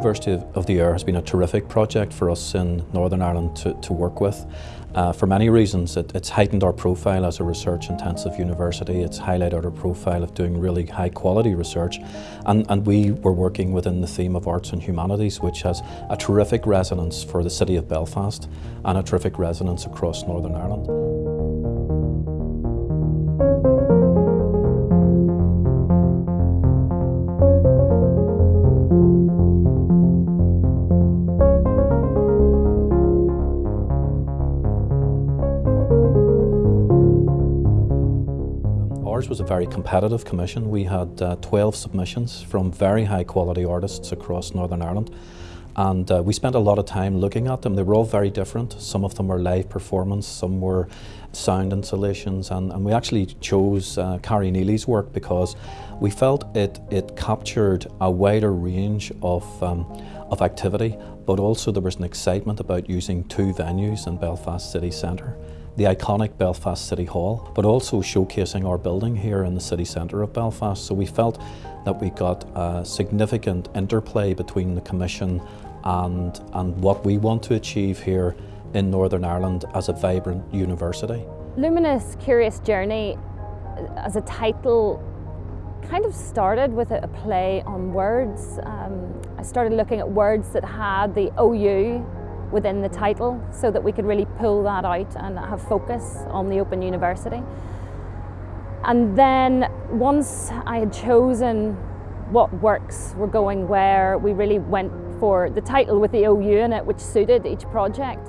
University of the Air has been a terrific project for us in Northern Ireland to, to work with. Uh, for many reasons, it, it's heightened our profile as a research-intensive university. It's highlighted our profile of doing really high-quality research, and, and we were working within the theme of arts and humanities, which has a terrific resonance for the city of Belfast and a terrific resonance across Northern Ireland. Ours was a very competitive commission. We had uh, 12 submissions from very high quality artists across Northern Ireland and uh, we spent a lot of time looking at them. They were all very different. Some of them were live performance, some were sound installations and, and we actually chose uh, Carrie Neely's work because we felt it, it captured a wider range of, um, of activity but also there was an excitement about using two venues in Belfast city centre the iconic Belfast City Hall, but also showcasing our building here in the city centre of Belfast. So we felt that we got a significant interplay between the Commission and, and what we want to achieve here in Northern Ireland as a vibrant university. Luminous Curious Journey as a title kind of started with a play on words. Um, I started looking at words that had the OU within the title so that we could really pull that out and have focus on the Open University. And then once I had chosen what works were going where, we really went for the title with the OU in it, which suited each project.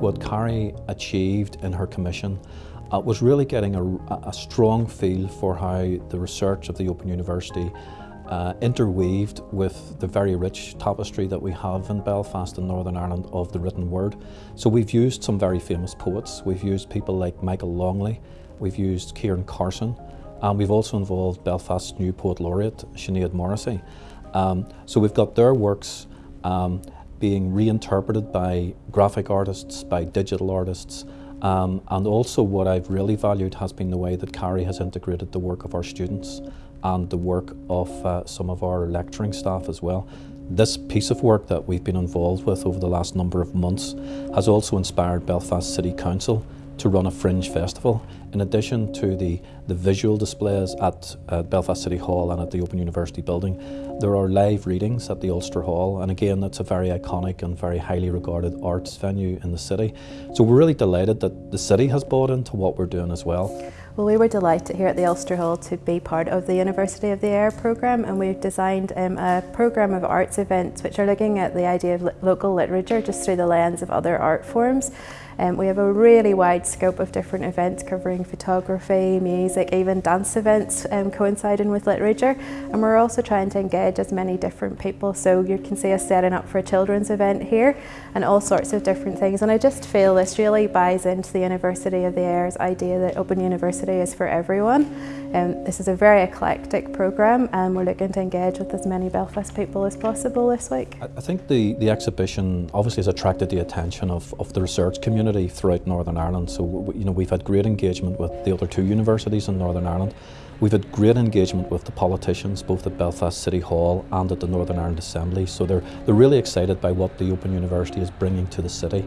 What Carrie achieved in her commission uh, was really getting a, a, strong feel for how the research of the Open University uh, interweaved with the very rich tapestry that we have in Belfast and Northern Ireland of the written word. So we've used some very famous poets. We've used people like Michael Longley. We've used Ciaran Carson. And we've also involved Belfast's new poet laureate, Sinead Morrissey. Um, so we've got their works um, being reinterpreted by graphic artists, by digital artists, um, and also what I've really valued has been the way that Carrie has integrated the work of our students and the work of uh, some of our lecturing staff as well. This piece of work that we've been involved with over the last number of months has also inspired Belfast City Council to run a fringe festival. In addition to the, the visual displays at Belfast City Hall and at the Open University building, there are live readings at the Ulster Hall and again that's a very iconic and very highly regarded arts venue in the city. So we're really delighted that the city has bought into what we're doing as well. Well, we were delighted here at the Ulster Hall to be part of the University of the Air programme and we've designed um, a programme of arts events which are looking at the idea of local literature just through the lens of other art forms. Um, we have a really wide scope of different events covering photography, music, even dance events um, coinciding with literature. And we're also trying to engage as many different people. So you can see us setting up for a children's event here and all sorts of different things. And I just feel this really buys into the University of the Air's idea that Open University is for everyone. Um, this is a very eclectic programme and we're looking to engage with as many Belfast people as possible this week. I think the, the exhibition obviously has attracted the attention of, of the research community community throughout Northern Ireland. So you know we've had great engagement with the other two universities in Northern Ireland. We've had great engagement with the politicians, both at Belfast City Hall and at the Northern Ireland Assembly. So they're they're really excited by what the Open University is bringing to the city.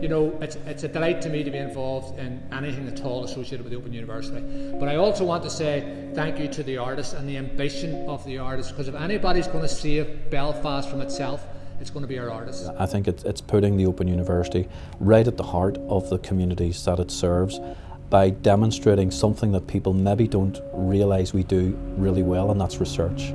You know, it's, it's a delight to me to be involved in anything at all associated with the Open University. But I also want to say thank you to the artists and the ambition of the artists, because if anybody's going to save Belfast from itself, it's going to be our artists. I think it's, it's putting the Open University right at the heart of the communities that it serves by demonstrating something that people maybe don't realise we do really well, and that's research.